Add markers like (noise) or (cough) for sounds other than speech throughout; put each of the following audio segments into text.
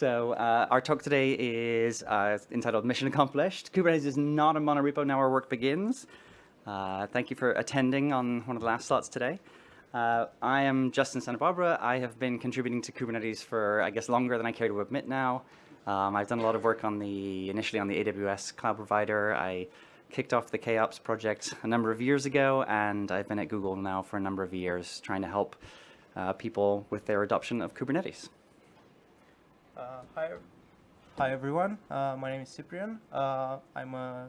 So uh, our talk today is uh, entitled Mission Accomplished. Kubernetes is not a monorepo, now our work begins. Uh, thank you for attending on one of the last slots today. Uh, I am Justin Santa Barbara. I have been contributing to Kubernetes for, I guess, longer than I care to admit now. Um, I've done a lot of work on the, initially on the AWS cloud provider. I kicked off the KOps project a number of years ago, and I've been at Google now for a number of years trying to help uh, people with their adoption of Kubernetes. Uh, hi, hi everyone. Uh, my name is Cyprian. Uh, I'm a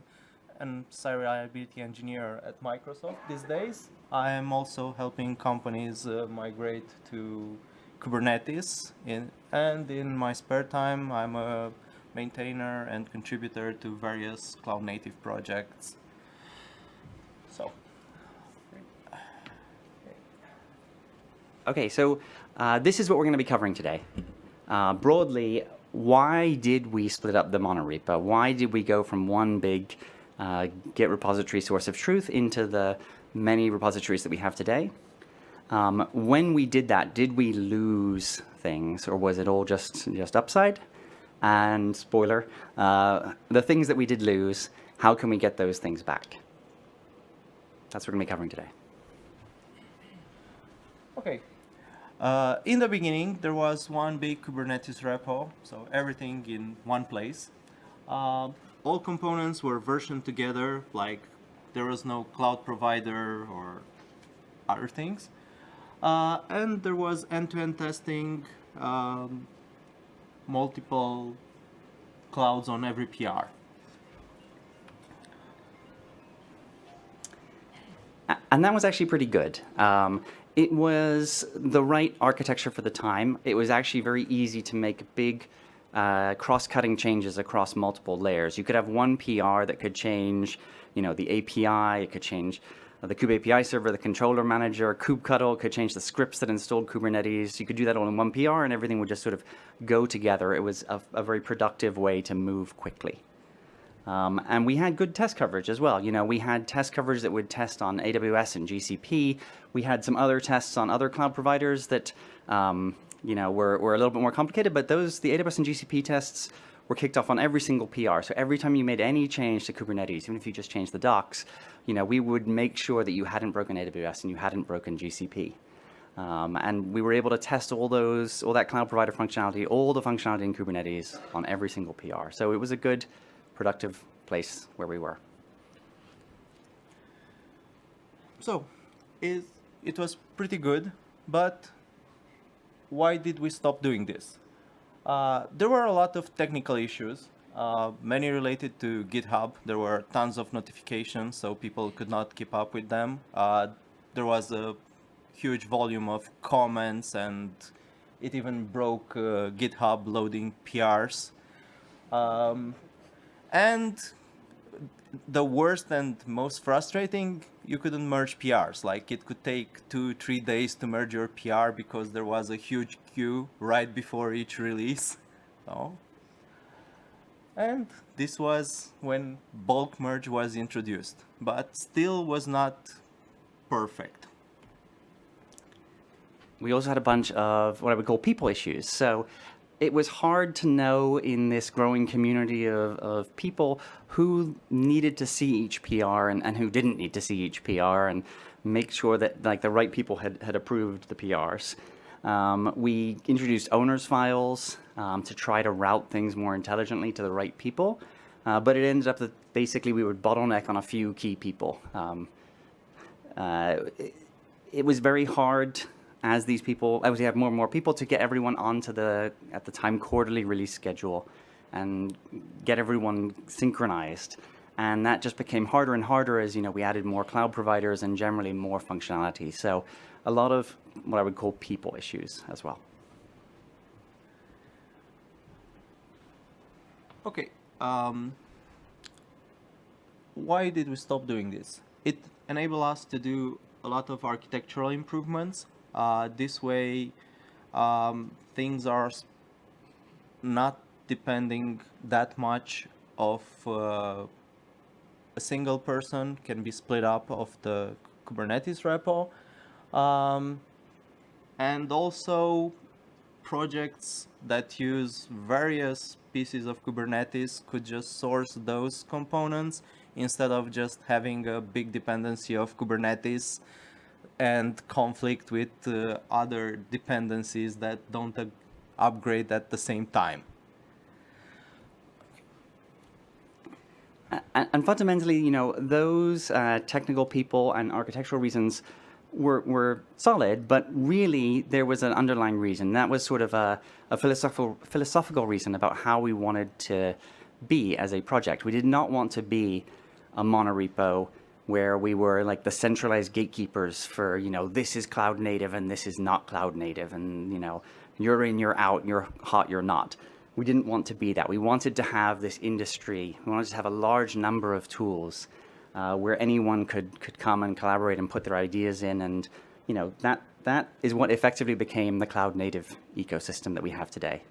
an site reliability engineer at Microsoft these days. I am also helping companies uh, migrate to Kubernetes in, and in my spare time I'm a maintainer and contributor to various cloud native projects. So. Okay, so uh, this is what we're going to be covering today. Uh, broadly, why did we split up the monorepo? Why did we go from one big uh, Git repository source of truth into the many repositories that we have today? Um, when we did that, did we lose things or was it all just, just upside? And spoiler, uh, the things that we did lose, how can we get those things back? That's what we're going to be covering today. Okay. Uh, in the beginning, there was one big Kubernetes repo, so everything in one place. Uh, all components were versioned together, like there was no cloud provider or other things. Uh, and there was end-to-end -end testing, um, multiple clouds on every PR. And that was actually pretty good. Um, it was the right architecture for the time. It was actually very easy to make big uh, cross-cutting changes across multiple layers. You could have one PR that could change, you know, the API, it could change the kube API server, the controller manager, kubectl could change the scripts that installed Kubernetes. You could do that all in one PR and everything would just sort of go together. It was a, a very productive way to move quickly. Um, and we had good test coverage as well. You know, we had test coverage that would test on AWS and GCP. We had some other tests on other cloud providers that um, you know, were, were a little bit more complicated, but those, the AWS and GCP tests were kicked off on every single PR. So every time you made any change to Kubernetes, even if you just changed the docs, you know, we would make sure that you hadn't broken AWS and you hadn't broken GCP. Um, and we were able to test all those, all that cloud provider functionality, all the functionality in Kubernetes on every single PR. So it was a good, productive place where we were. So it, it was pretty good, but why did we stop doing this? Uh, there were a lot of technical issues, uh, many related to GitHub. There were tons of notifications, so people could not keep up with them. Uh, there was a huge volume of comments and it even broke uh, GitHub loading PRs. Um, and the worst and most frustrating, you couldn't merge PRs. Like it could take two, three days to merge your PR because there was a huge queue right before each release. (laughs) So, and this was when bulk merge was introduced, but still was not perfect. We also had a bunch of what I would call people issues. So it was hard to know in this growing community of, of people who needed to see each PR and, and who didn't need to see each PR and make sure that like the right people had, had approved the PRs. Um, we introduced owners files um, to try to route things more intelligently to the right people, uh, but it ended up that basically we would bottleneck on a few key people. Um, uh, it, it was very hard as these people, as we have more and more people, to get everyone onto the, at the time, quarterly release schedule and get everyone synchronized. And that just became harder and harder as, you know, we added more cloud providers and generally more functionality. So a lot of what I would call people issues as well. Okay. Um, why did we stop doing this? It enabled us to do a lot of architectural improvements uh, this way um, things are not depending that much of uh, a single person can be split up of the Kubernetes repo. Um, and also projects that use various pieces of Kubernetes could just source those components instead of just having a big dependency of Kubernetes and conflict with uh, other dependencies that don't upgrade at the same time. And, and fundamentally, you know, those uh, technical people and architectural reasons were, were solid, but really there was an underlying reason. That was sort of a, a philosophical, philosophical reason about how we wanted to be as a project. We did not want to be a monorepo where we were like the centralized gatekeepers for, you know, this is cloud native and this is not cloud native and, you know, you're in, you're out, you're hot, you're not. We didn't want to be that. We wanted to have this industry. We wanted to have a large number of tools uh, where anyone could, could come and collaborate and put their ideas in. And, you know, that, that is what effectively became the cloud native ecosystem that we have today.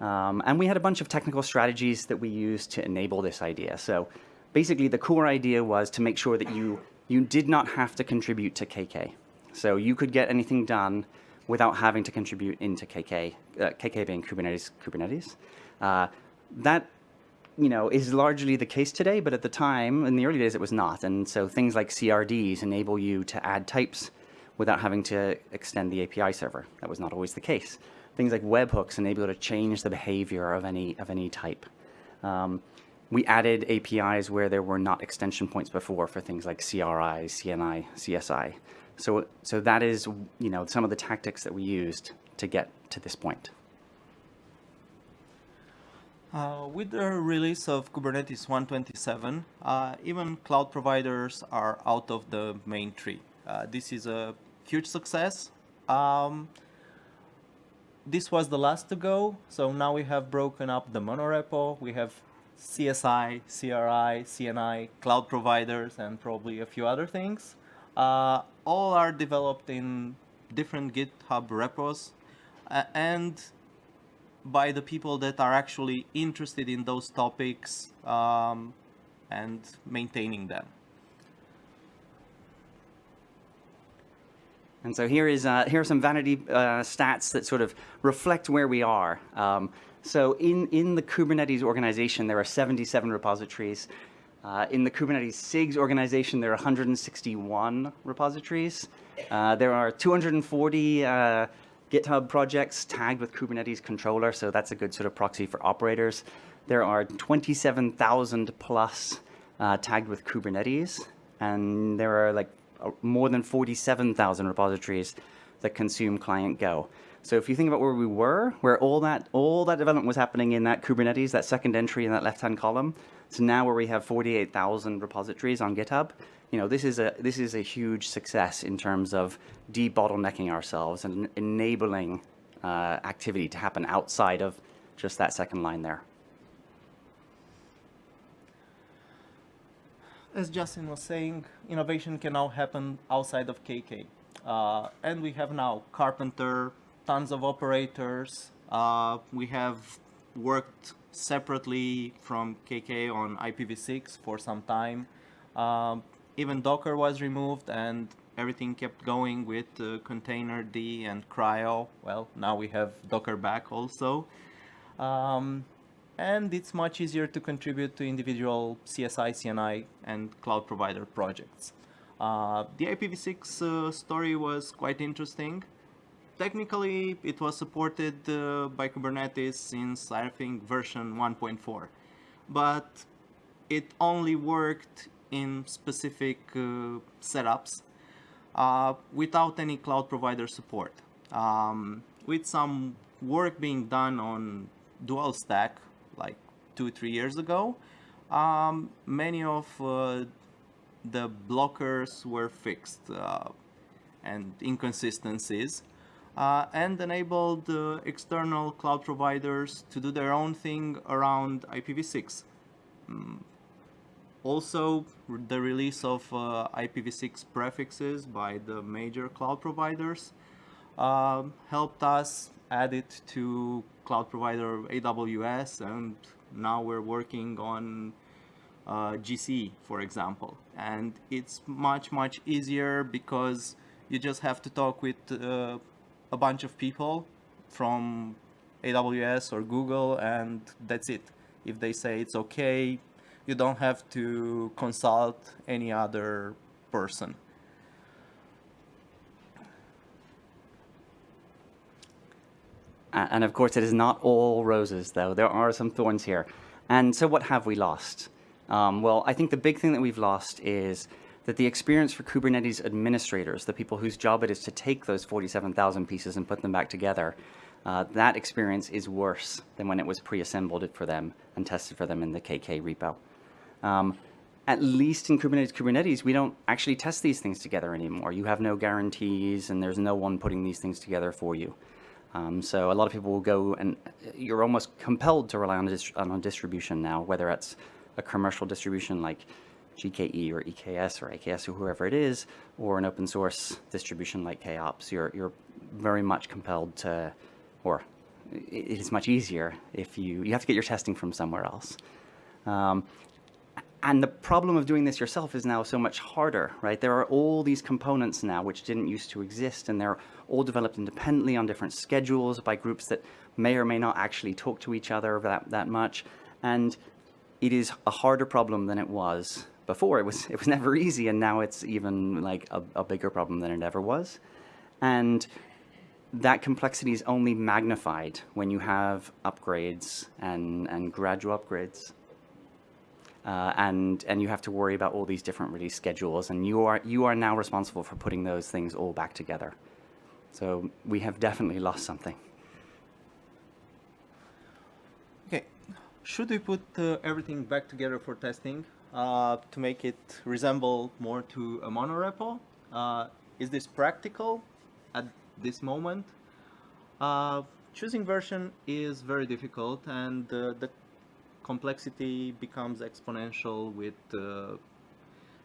Um, and we had a bunch of technical strategies that we used to enable this idea. So basically the core idea was to make sure that you, you did not have to contribute to KK. So you could get anything done without having to contribute into KK, uh, KK being Kubernetes. Kubernetes. Uh, that you know, is largely the case today, but at the time, in the early days, it was not. And so things like CRDs enable you to add types without having to extend the API server. That was not always the case. Things like webhooks enable you to change the behavior of any, of any type. Um, we added APIs where there were not extension points before for things like CRI, CNI, CSI. So, so that is, you know, some of the tactics that we used to get to this point. Uh, with the release of Kubernetes 127, uh, even cloud providers are out of the main tree. Uh, this is a huge success. Um, this was the last to go, so now we have broken up the monorepo. We have CSI, CRI, CNI, cloud providers, and probably a few other things. Uh, all are developed in different GitHub repos, and by the people that are actually interested in those topics um, and maintaining them. And so here is uh, here are some vanity uh, stats that sort of reflect where we are. Um, so in in the Kubernetes organization, there are 77 repositories. Uh, in the Kubernetes SIGs organization, there are 161 repositories. Uh, there are 240 uh, GitHub projects tagged with Kubernetes controller, so that's a good sort of proxy for operators. There are 27,000 plus uh, tagged with Kubernetes, and there are like more than 47,000 repositories that consume client Go. So if you think about where we were, where all that all that development was happening in that Kubernetes, that second entry in that left-hand column, to now where we have 48,000 repositories on GitHub, you know, this is a this is a huge success in terms of debottlenecking ourselves and enabling uh, activity to happen outside of just that second line there. As Justin was saying, innovation can now happen outside of KK. Uh, and we have now Karpenter, tons of operators. Uh, we have worked separately from KK on IPv6 for some time. Um, even Docker was removed and everything kept going with uh, containerd and CRI-O. Well, now we have Docker back also. Um, and it's much easier to contribute to individual CSI, CNI, and cloud provider projects. Uh, the IPv6 uh, story was quite interesting. Technically, it was supported uh, by Kubernetes since, I think, version 1.4. But it only worked in specific uh, setups uh, without any cloud provider support. Um, with some work being done on dual stack like two, three years ago, um, many of uh, the blockers were fixed uh, and inconsistencies uh, and enabled uh, external cloud providers to do their own thing around IPv6. Mm, also, the release of uh, IPv6 prefixes by the major cloud providers uh, helped us add it to cloud provider AWS and now we're working on uh, GCE, for example. And it's much, much easier because you just have to talk with uh, a bunch of people from AWS or Google, and that's it. If they say it's okay, you don't have to consult any other person. And of course, it is not all roses, though. There are some thorns here. And so what have we lost? Um, well, I think the big thing that we've lost is that the experience for Kubernetes administrators, the people whose job it is to take those 47,000 pieces and put them back together, uh, that experience is worse than when it was pre-assembled for them and tested for them in the KK repo. Um, at least in Kubernetes Kubernetes, we don't actually test these things together anymore. You have no guarantees and there's no one putting these things together for you. Um, so a lot of people will go and you're almost compelled to rely on a, on a distribution now, whether it's a commercial distribution like GKE or EKS or AKS or whoever it is, or an open source distribution like KOps. You're, you're very much compelled to, or it is much easier if you, you have to get your testing from somewhere else. Um, and the problem of doing this yourself is now so much harder, right? There are all these components now which didn't used to exist, and they're all developed independently on different schedules by groups that may or may not actually talk to each other that, that much. And it is a harder problem than it was before. It was, it was (laughs) never easy, and now it's even like a, a bigger problem than it ever was. And that complexity is only magnified when you have upgrades and, and gradual upgrades. Uh, and and you have to worry about all these different release schedules, and you are you are now responsible for putting those things all back together. So we have definitely lost something. Okay, should we put uh, everything back together for testing uh, to make it resemble more to a monorepo? Uh, is this practical at this moment? Uh, choosing version is very difficult, and uh, the complexity becomes exponential with uh,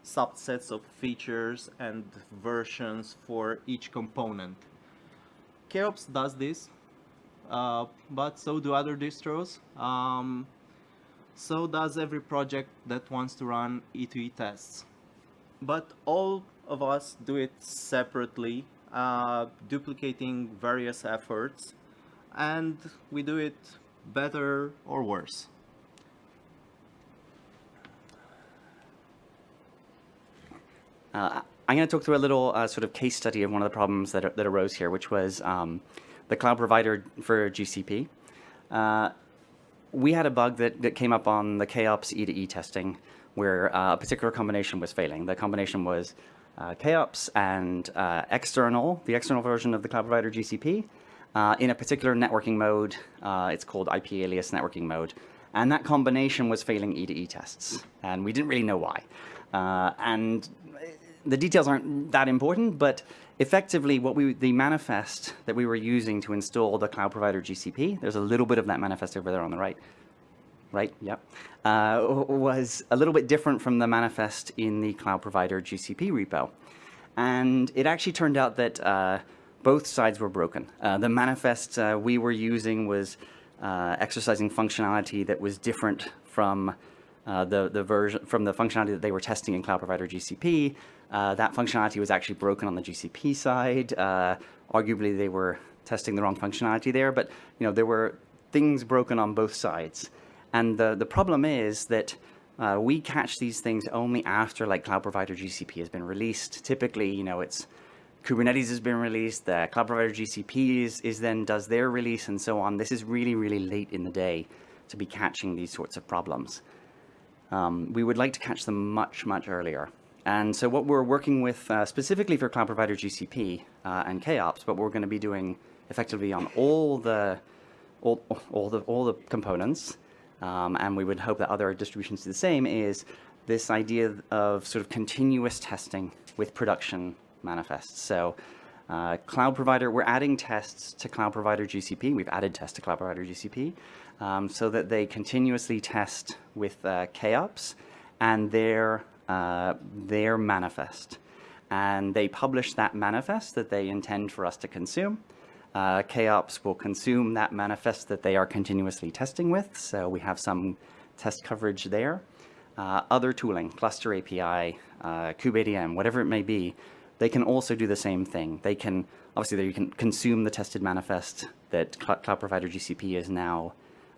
subsets of features and versions for each component. KOps does this, uh, but so do other distros. Um, so does every project that wants to run E2E tests. But all of us do it separately, uh, duplicating various efforts, and we do it better or worse. Uh, I'm going to talk through a little uh, sort of case study of one of the problems that, that arose here, which was um, the cloud provider for GCP. Uh, we had a bug that, that came up on the KOps E2E testing where uh, a particular combination was failing. The combination was uh, KOps and uh, external, the external version of the cloud provider GCP, uh, in a particular networking mode. it's called IP alias networking mode. And that combination was failing E2E tests. And we didn't really know why. and the details aren't that important, but effectively what we, the manifest that we were using to install the cloud provider GCP, there's a little bit of that manifest over there on the right, right, yep, uh, was a little bit different from the manifest in the cloud provider GCP repo. And it actually turned out that uh, both sides were broken. Uh, the manifest uh, we were using was uh, exercising functionality that was different from uh, the, the version from the functionality that they were testing in Cloud Provider GCP. Uh, that functionality was actually broken on the GCP side. Uh, arguably, they were testing the wrong functionality there, but you know there were things broken on both sides. And the, the problem is that uh, we catch these things only after like Cloud Provider GCP has been released. Typically, you know, it's Kubernetes has been released, the Cloud Provider GCP is, is then does their release and so on. This is really, really late in the day to be catching these sorts of problems. Um, we would like to catch them much, much earlier. And so what we're working with uh, specifically for cloud provider GCP uh, and KOps, but we're going to be doing effectively on all the all, all the all the components, um, and we would hope that other distributions do the same. Is this idea of sort of continuous testing with production manifests? So. Uh, cloud provider, we're adding tests to cloud provider GCP. We've added tests to cloud provider GCP um, so that they continuously test with uh, KOps and their, uh, their manifest. And they publish that manifest that they intend for us to consume. Uh, KOps will consume that manifest that they are continuously testing with, so we have some test coverage there. Uh, other tooling, cluster API, uh, kubeadm, whatever it may be, they can also do the same thing. They can, obviously, they can consume the tested manifest that cl cloud provider GCP is now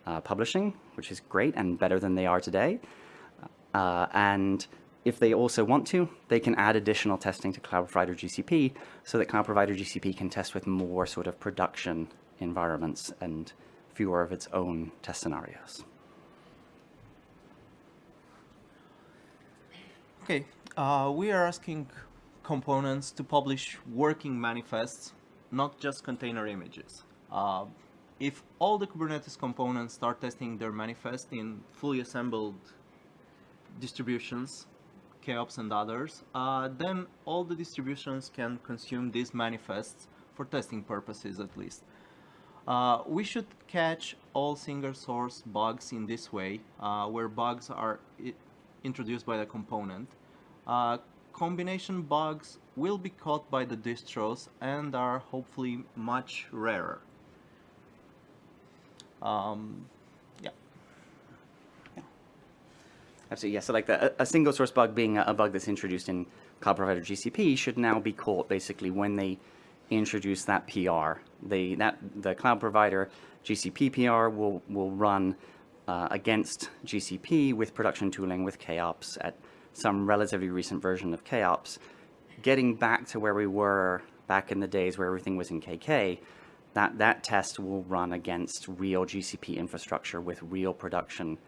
uh, publishing, which is great and better than they are today. Uh, and if they also want to, they can add additional testing to cloud provider GCP so that cloud provider GCP can test with more sort of production environments and fewer of its own test scenarios. Okay, uh, we are asking components to publish working manifests, not just container images. Uh, if all the Kubernetes components start testing their manifest in fully assembled distributions, KOps and others, uh, then all the distributions can consume these manifests for testing purposes at least. Uh, we should catch all single source bugs in this way, uh, where bugs are introduced by the component. Uh, combination bugs will be caught by the distros and are hopefully much rarer. Um, yeah. yeah. Absolutely, yeah. So like the, a, single source bug being a, bug that's introduced in Cloud Provider GCP should now be caught basically when they introduce that PR. They, that, the Cloud Provider GCP PR will, will run uh, against GCP with production tooling with KOps at some relatively recent version of KOps. Getting back to where we were back in the days where everything was in KK, that, that test will run against real GCP infrastructure with real production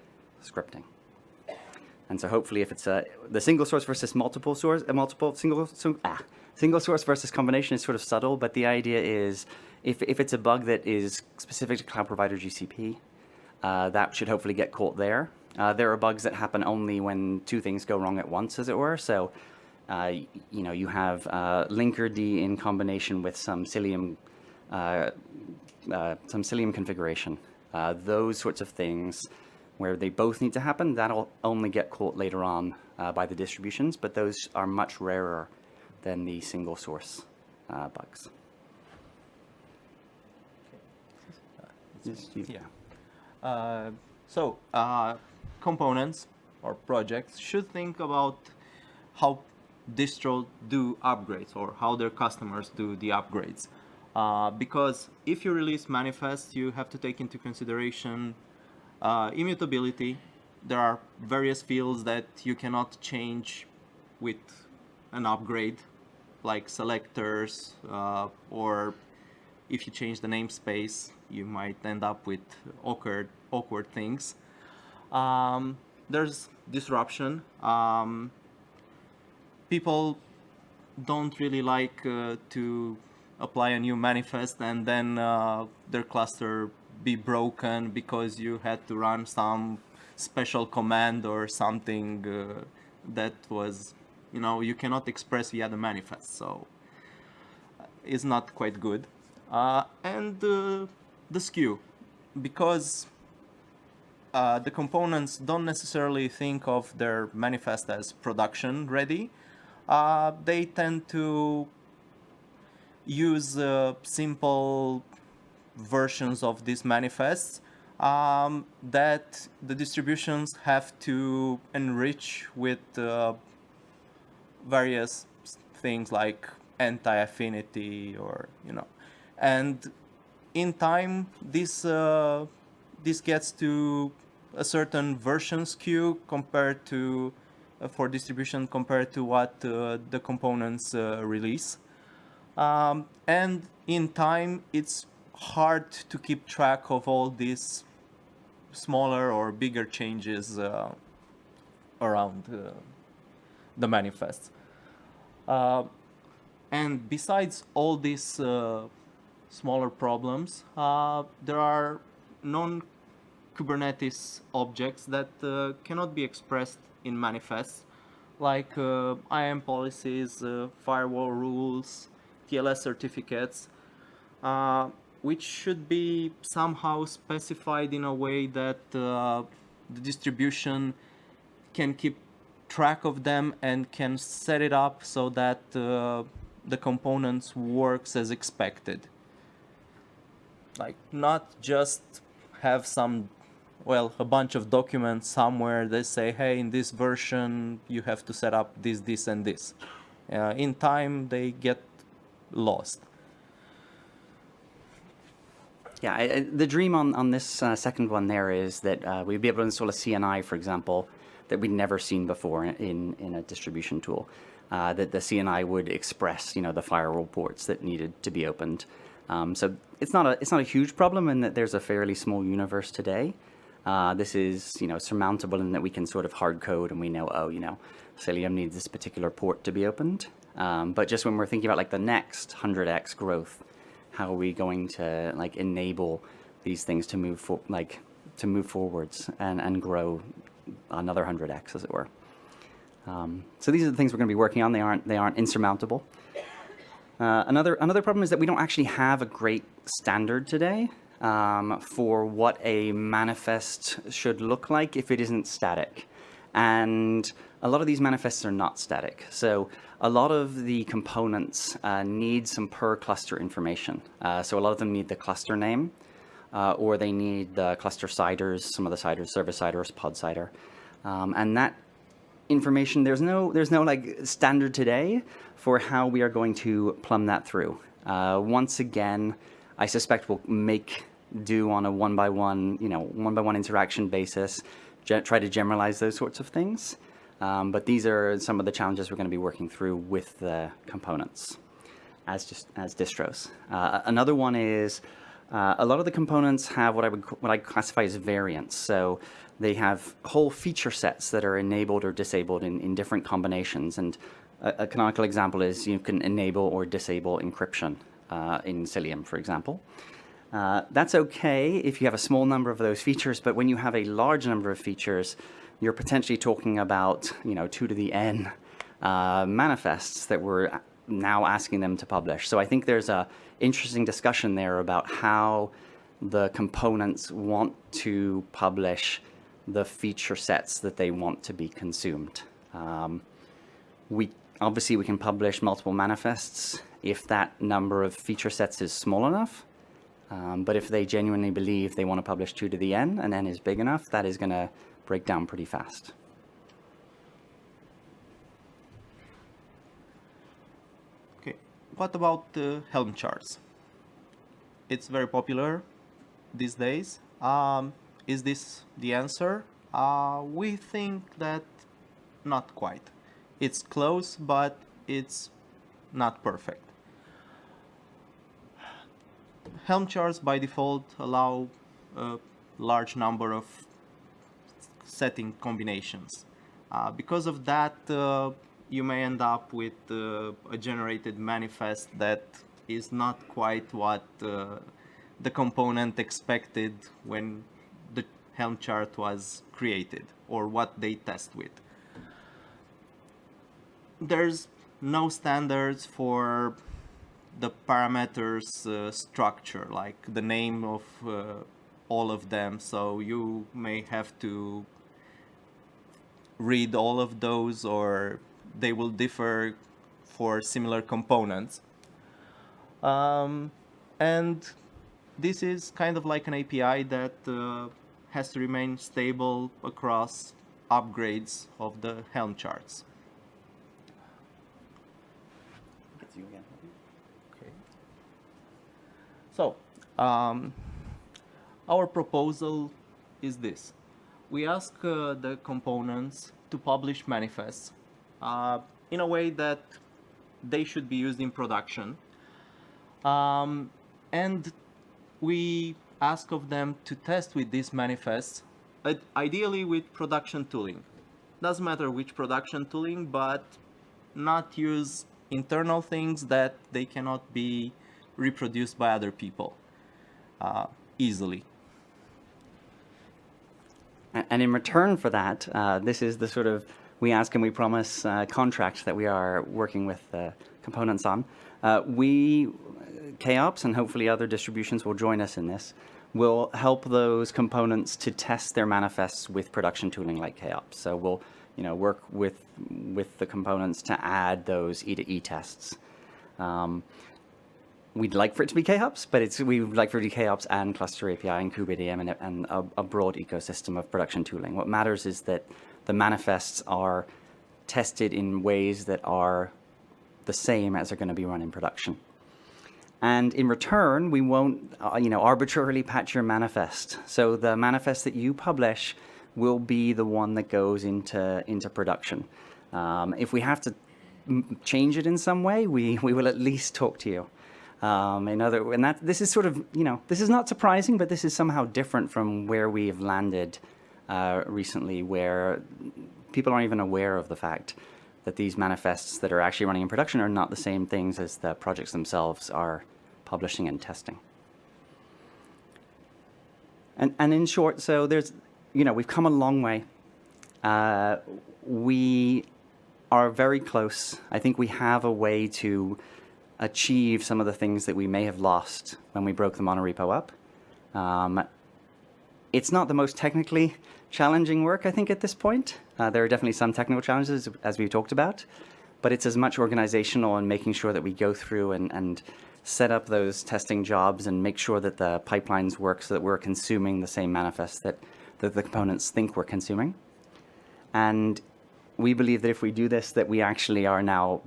scripting. And so hopefully if it's a, the single source versus multiple source, a multiple single, so, ah, single source versus combination is sort of subtle, but the idea is if, if it's a bug that is specific to cloud provider GCP, uh, that should hopefully get caught there. Uh, there are bugs that happen only when two things go wrong at once, as it were. So, uh, you know, you have uh, linkerd in combination with some Cilium uh, uh, some Cilium configuration. Uh, those sorts of things where they both need to happen, that'll only get caught later on by the distributions, but those are much rarer than the single source bugs. Yeah. Uh, so, uh, components or projects should think about how distro do upgrades or how their customers do the upgrades. Uh, because if you release manifest, you have to take into consideration uh, immutability. There are various fields that you cannot change with an upgrade, like selectors, uh, or if you change the namespace, you might end up with awkward, awkward things. Um, there's disruption. Um, people don't really like uh, to apply a new manifest and then uh, their cluster be broken because you had to run some special command or something uh, that was you know you cannot express via the manifest so uh, it's not quite good. Uh, and uh, the skew because uh, the components don't necessarily think of their manifest as production ready they tend to use uh, simple versions of these manifests um, that the distributions have to enrich with uh, various things like anti-affinity or you know. And in time this uh, this gets to a certain version skew compared to uh, for distribution compared to what uh, the components uh, release. Um, and in time, it's hard to keep track of all these smaller or bigger changes uh, around uh, the manifest. Uh, and besides all these uh, smaller problems, uh, there are non-Kubernetes objects that uh, cannot be expressed in manifests, like IAM policies, firewall rules, TLS certificates, which should be somehow specified in a way that uh, the distribution can keep track of them and can set it up so that uh, the components works as expected. Like not just have some, well, a bunch of documents somewhere that say, hey, in this version you have to set up this, this, and this Uh, in time, they get lost. Yeah, I, the dream on, on this uh, second one there is that uh, we'd be able to install a CNI, for example, that we'd never seen before in, in a distribution tool. Uh, that the CNI would express, you know, the firewall ports that needed to be opened. Um, so it's not a it's not a huge problem in that there's a fairly small universe today. Uh, this is, you know, surmountable in that we can sort of hard code and we know, oh, you know, Cilium needs this particular port to be opened. Um, but just when we're thinking about like the next 100x growth, how are we going to like enable these things to move for like to move forwards and, and grow another 100x as it were. Um, so these are the things we're going to be working on. They aren't they aren't insurmountable. Uh, another another problem is that we don't actually have a great standard today um, for what a manifest should look like if it isn't static, and a lot of these manifests are not static. So a lot of the components uh, need some per cluster information. Uh, so a lot of them need the cluster name, uh, or they need the cluster CIDRs, some of the CIDRs, service CIDRs, pod CIDR. Um, and that information, there's no, there's no like standard today for how we are going to plumb that through. Uh, once again, I suspect we'll make do on a one by one, you know, one by one interaction basis, try to generalize those sorts of things. Um, but these are some of the challenges we're going to be working through with the components as just as distros. Uh, another one is uh, a lot of the components have what I would what I classify as variants. So they have whole feature sets that are enabled or disabled in, in different combinations. And a, a canonical example is you can enable or disable encryption uh, in Cilium, for example. Uh, that's okay if you have a small number of those features, but when you have a large number of features, you're potentially talking about, you know, two to the n uh, manifests that we're now asking them to publish. So I think there's a interesting discussion there about how the components want to publish the feature sets that they want to be consumed. Um, we Obviously, we can publish multiple manifests if that number of feature sets is small enough. Um, but if they genuinely believe they want to publish 2 to the n and n is big enough, that is going to break down pretty fast. Okay, what about the Helm charts? It's very popular these days. Um, is this the answer? Uh, we think that not quite. It's close, but it's not perfect. Helm charts by default allow a large number of setting combinations. Uh, because of that, uh, you may end up with uh, a generated manifest that is not quite what uh, the component expected when the Helm chart was created or what they test with. There's no standards for the parameters uh, structure, like the name of uh, all of them, so you may have to read all of those or they will differ for similar components. Um, and this is kind of like an API that uh, has to remain stable across upgrades of the Helm charts. Okay. So, um, our proposal is this. We ask uh, the components to publish manifests uh, in a way that they should be used in production. Um, and we ask of them to test with these manifests, ideally with production tooling. Doesn't matter which production tooling, but not use internal things that they cannot be reproduced by other people uh, easily. And in return for that, uh, this is the sort of we ask and we promise uh, contract that we are working with components on. Uh, we, KOps and hopefully other distributions will join us in this, will help those components to test their manifests with production tooling like KOps. So we'll you know, work with, with the components to add those E to E tests. Um, we'd like for it to be KOps, but it's we would like for it to be KOps and Cluster API and kubeADM and, and a, a, broad ecosystem of production tooling. What matters is that the manifests are tested in ways that are the same as are going to be run in production. And in return, we won't, uh, you know, arbitrarily patch your manifest. So the manifest that you publish will be the one that goes into into production. Um, if we have to change it in some way, we we will at least talk to you. Um, in other, and that this is sort of, you know, this is not surprising, but this is somehow different from where we have landed uh, recently, where people aren't even aware of the fact that these manifests that are actually running in production are not the same things as the projects themselves are publishing and testing. And, and in short, so there's, you know, we've come a long way. Uh, we are very close. I think we have a way to achieve some of the things that we may have lost when we broke the monorepo up. Um, it's not the most technically challenging work, I think, at this point. Uh, there are definitely some technical challenges, as we've talked about, but it's as much organizational and making sure that we go through and, and set up those testing jobs and make sure that the pipelines work so that we're consuming the same manifest that, that the components think we're consuming. And we believe that if we do this, that we actually are now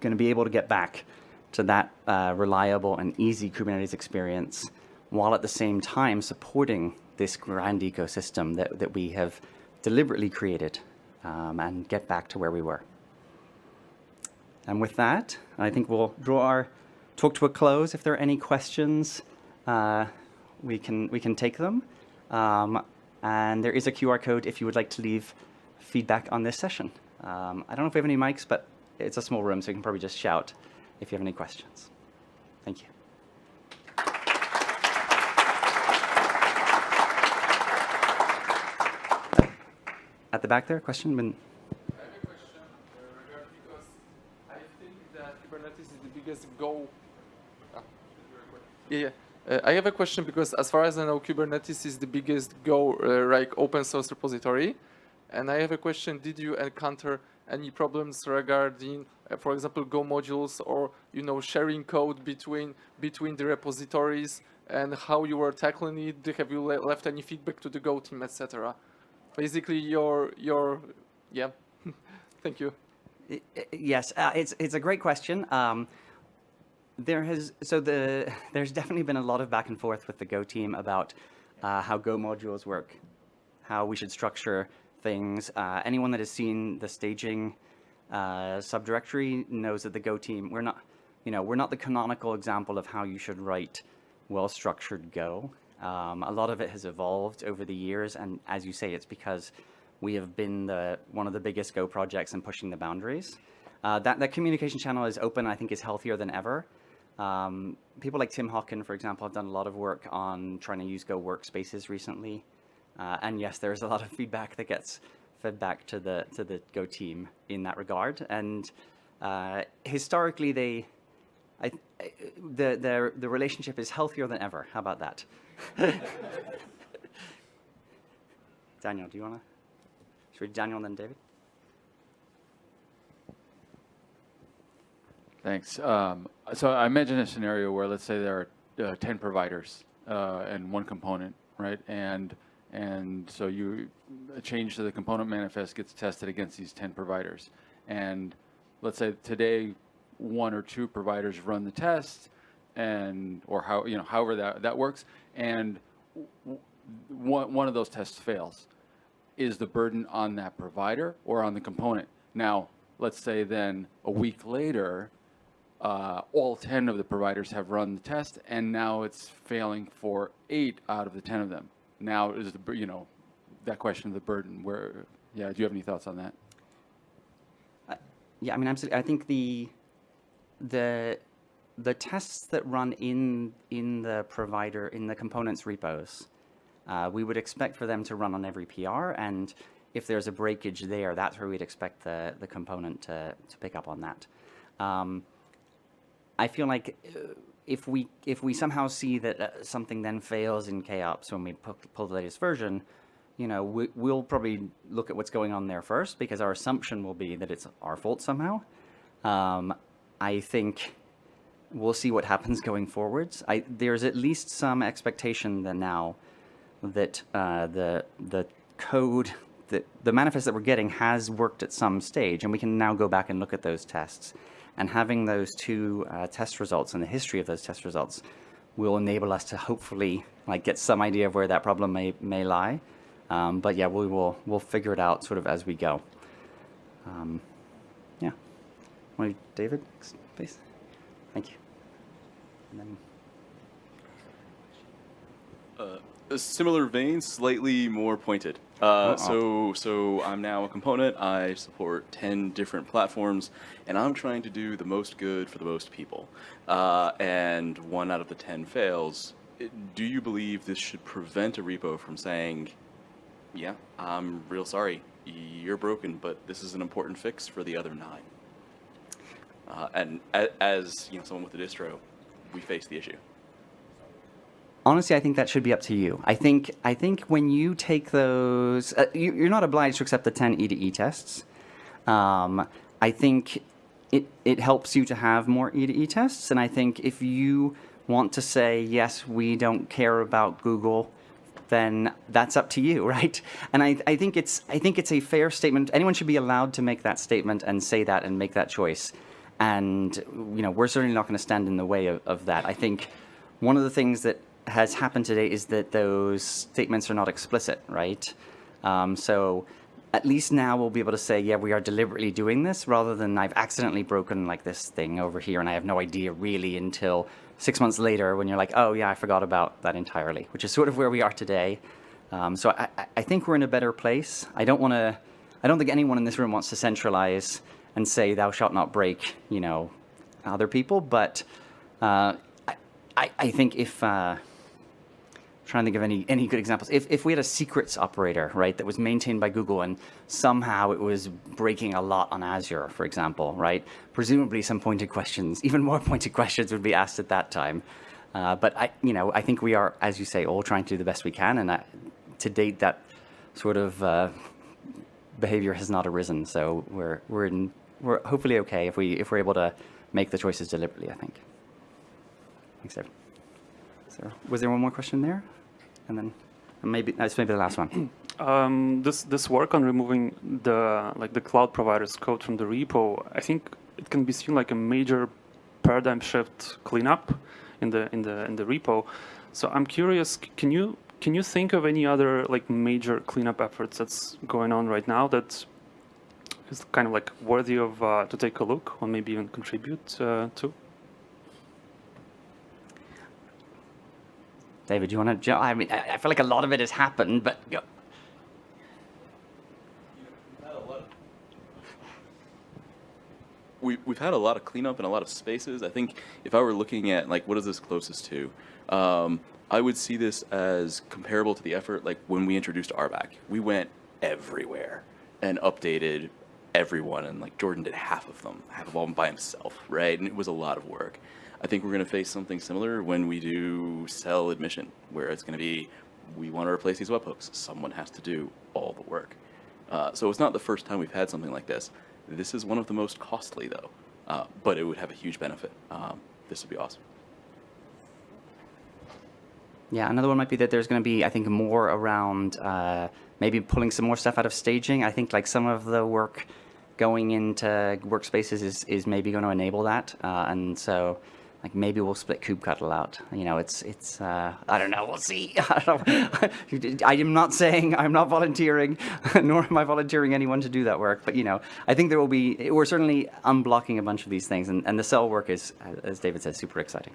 going to be able to get back to that uh, reliable and easy Kubernetes experience while at the same time supporting this grand ecosystem that, that we have deliberately created um, and get back to where we were. And with that, I think we'll draw our talk to a close. If there are any questions, uh, we, can, we can take them. Um, and there is a QR code if you would like to leave feedback on this session. Um, I don't know if we have any mics, but it's a small room, so you can probably just shout if you have any questions. Thank you. At the back there, question? Been... I have a question uh, regarding because I think that Kubernetes is the biggest Go. Ah. Yeah, yeah. Uh, I have a question because as far as I know, Kubernetes is the biggest Go uh, like open source repository. And I have a question, did you encounter any problems regarding, uh, for example, Go modules or, you know, sharing code between between the repositories and how you were tackling it? Have you le left any feedback to the Go team, etc.? basically your your yeah (laughs) thank you yes uh, it's it's a great question um, there has so the (laughs) there's definitely been a lot of back and forth with the go team about uh, how go modules work how we should structure things uh, anyone that has seen the staging uh, subdirectory knows that the go team we're not you know we're not the canonical example of how you should write well structured go um, a lot of it has evolved over the years, and as you say, it's because we have been the, one of the biggest Go projects in pushing the boundaries. Uh, that, that communication channel is open, I think is healthier than ever. Um, people like Tim Hockin, for example, have done a lot of work on trying to use Go workspaces recently. Uh, and yes, there's a lot of feedback that gets fed back to the, to the Go team in that regard. And uh, historically, they, I, the, the, the relationship is healthier than ever. How about that? (laughs) Daniel, do you want to? Should we Daniel and then David? Thanks. Um, so I imagine a scenario where let's say there are uh, 10 providers uh, and one component, right? And and so you a change to the component manifest gets tested against these 10 providers. And let's say today one or two providers run the test and or how you know however that that works and one, one of those tests fails is the burden on that provider or on the component now let's say then a week later uh, all 10 of the providers have run the test and now it's failing for eight out of the 10 of them. Now is the you know that question of the burden. Where yeah do you have any thoughts on that? Uh, yeah i mean absolutely. I think the the the tests that run in in the provider in the components repos, uh, we would expect for them to run on every PR, and if there's a breakage there, that's where we'd expect the the component to to pick up on that. Um, I feel like uh, if we if we somehow see that uh, something then fails in KOps when we pull, the latest version, you know, we, will probably look at what's going on there first because our assumption will be that it's our fault somehow. Um, I think we'll see what happens (laughs) going forwards. I, there's at least some expectation that now that uh, the the code that the manifest that we're getting has worked at some stage, and we can now go back and look at those tests And having those two uh, test results and the history of those test results will enable us to hopefully like get some idea of where that problem may, may lie. Um, but yeah, we will we'll figure it out sort of as we go. Um, yeah. Want to- David, please? Thank you. Then, a similar vein, slightly more pointed. Uh, so, so I'm now a component. I support ten different platforms, and I'm trying to do the most good for the most people. Uh, and one out of the ten fails. Do you believe this should prevent a repo from saying, "Yeah, I'm real sorry, you're broken, but this is an important fix for the other nine? Uh, and as you know, someone with a distro, we face the issue. Honestly, I think that should be up to you. I think I think when you take those, uh, you, you're not obliged to accept the 10 E to E tests. Um, I think it it helps you to have more E to E tests, and I think if you want to say yes, we don't care about Google, then that's up to you, (laughs) right? And I, I think it's I think it's a fair statement. Anyone should be allowed to make that statement and say that and make that choice. And you know, we're certainly not going to stand in the way of, of that. I think one of the things that has happened today is that those statements are not explicit, right? Um, so at least now we'll be able to say, yeah, we are deliberately doing this, rather than I've accidentally broken like this thing over here, and I have no idea really until six months later when you're like, oh yeah, I forgot about that entirely, which is sort of where we are today. Um, so I, I- think we're in a better place. I don't want to. I don't think anyone in this room wants to centralize and say, "Thou shalt not break," you know, other people. But uh, I, I, I think if uh, trying to think of any any good examples. If if we had a secrets operator, right, that was maintained by Google and somehow it was breaking a lot on Azure, for example, right? Presumably some pointed questions, (laughs) even more pointed questions would be asked at that time. Uh, but I, you know, I think we are, as you say, all trying to do the best we can, and I, to date, that sort of uh, behavior has not arisen. So we're we're in, we're hopefully okay if we if we're able to make the choices deliberately. I think. Thanks, David. Was there one more question there? And then maybe that's maybe the last one. (clears throat) Um, this this work on removing the like the cloud provider's code from the repo, I think it can be seen like a major paradigm shift cleanup in the in the in the repo. So I'm curious, can you can you think of any other like major cleanup efforts that's going on right now that is kind of like worthy of uh, to take a look or maybe even contribute uh, to? David, do you want to? I mean, I I feel like a lot of it has happened, but go- we, we've had a lot of cleanup in a lot of spaces. I think if I were looking at like what is this closest to, um, I would see this as comparable to the effort like when we introduced RBAC. We went everywhere and updated everyone, and like Jordan did half of them, half of them by himself, right? And it was a lot of work. I think we're going to face something similar when we do CEL admission, where it's going to be we want to replace these webhooks. Someone has to do all the work. Uh, so it's not the first time we've had something like this. This is one of the most costly, though, uh, but it would have a huge benefit. Um, this would be awesome. yeah, another one might be that there's going to be, I think, more around uh, maybe pulling some more stuff out of staging. I think like some of the work going into workspaces is is maybe going to enable that, uh, and so. Like maybe we'll split kubectl out. You know, it's it's. Uh, I don't know. We'll see. (laughs) I, I am not saying I'm not volunteering, (laughs) nor am I volunteering anyone to do that work. But you know, I think there will be. We're certainly unblocking a bunch of these things, and, and the CEL work is, as David said, super exciting.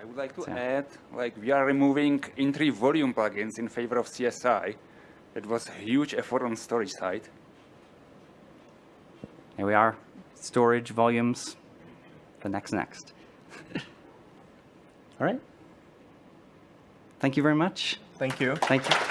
I would like to So- add, like we are removing in-tree volume plugins in favor of CSI. It was a huge effort on storage side. Here we are. Storage volumes. The next next. All right. Thank you very much. Thank you. Thank you.